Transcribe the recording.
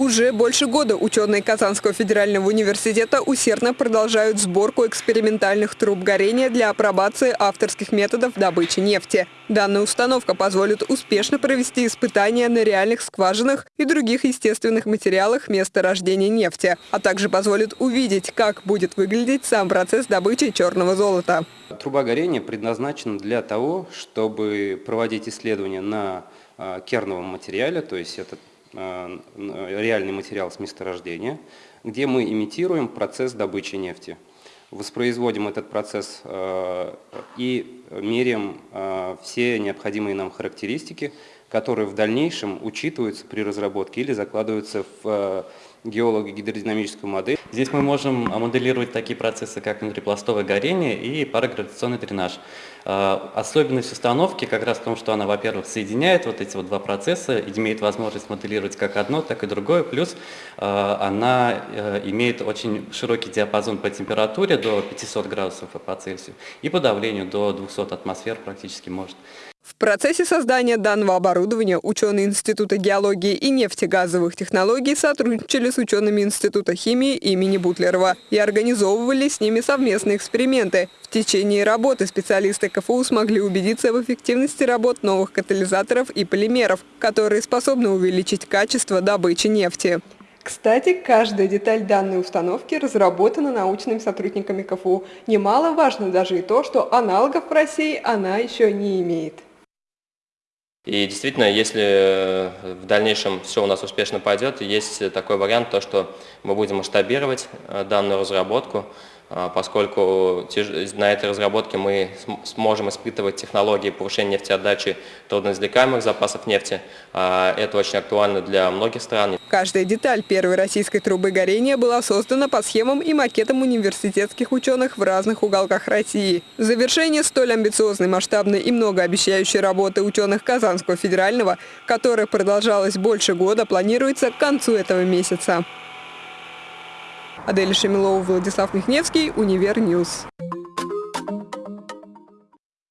Уже больше года ученые Казанского федерального университета усердно продолжают сборку экспериментальных труб горения для апробации авторских методов добычи нефти. Данная установка позволит успешно провести испытания на реальных скважинах и других естественных материалах месторождения нефти, а также позволит увидеть, как будет выглядеть сам процесс добычи черного золота. Труба горения предназначена для того, чтобы проводить исследования на а, керновом материале, то есть это Э, реальный материал с месторождения, где мы имитируем процесс добычи нефти. Воспроизводим этот процесс э, и меряем все необходимые нам характеристики, которые в дальнейшем учитываются при разработке или закладываются в геолого-гидродинамическую модель. Здесь мы можем моделировать такие процессы, как внутрипластовое горение и парагравитационный дренаж. А, особенность установки как раз в том, что она, во-первых, соединяет вот эти вот два процесса, имеет возможность моделировать как одно, так и другое, плюс а, она э, имеет очень широкий диапазон по температуре до 500 градусов по Цельсию и по давлению до 200 атмосфер практически может. В процессе создания данного оборудования ученые Института геологии и нефтегазовых технологий сотрудничали с учеными Института химии имени Бутлерова и организовывали с ними совместные эксперименты. В течение работы специалисты КФУ смогли убедиться в эффективности работ новых катализаторов и полимеров, которые способны увеличить качество добычи нефти. Кстати, каждая деталь данной установки разработана научными сотрудниками КФУ. Немаловажно даже и то, что аналогов в России она еще не имеет. И действительно, если э, в дальнейшем все у нас успешно пойдет, есть такой вариант, то, что мы будем масштабировать э, данную разработку, а, поскольку на этой разработке мы сможем испытывать технологии повышения нефтеотдачи трудноизвлекаемых запасов нефти. А, это очень актуально для многих стран. Каждая деталь первой российской трубы горения была создана по схемам и макетам университетских ученых в разных уголках России. Завершение столь амбициозной, масштабной и многообещающей работы ученых Казанского федерального, которая продолжалась больше года, планируется к концу этого месяца. Адель Шамилова, Владислав Михневский, Univer News.